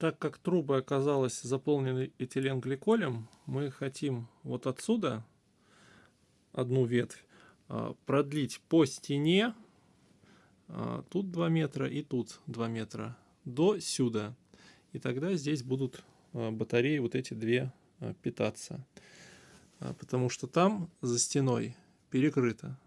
Так как трубы оказалась заполнены этиленгликолем, мы хотим вот отсюда одну ветвь а, продлить по стене, а, тут 2 метра и тут 2 метра, до сюда. И тогда здесь будут а, батареи вот эти две питаться. Потому что там за стеной перекрыто.